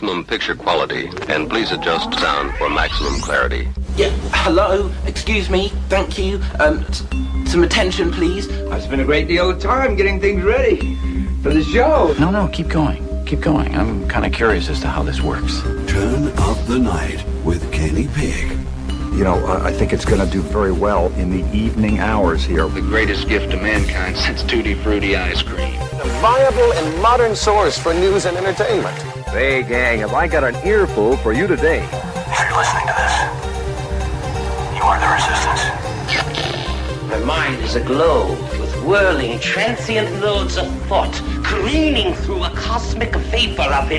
maximum picture quality, and please adjust sound for maximum clarity. Yeah, hello, excuse me, thank you. Um, s- some attention, please. I spent a great deal of time getting things ready for the show. No, no, keep going. Keep going. I'm kind of curious as to how this works. Turn of the Night with Kenny Pig. You know, I I think it's going to do very well in the evening hours here. The greatest gift to mankind since Tutti Frutti ice cream. A viable and modern source for news and entertainment. Hey, gang, have I got an earful for you today? If you're listening to this, you are the resistance. My mind is aglow with whirling, transient loads of thought, careening through a cosmic vapor of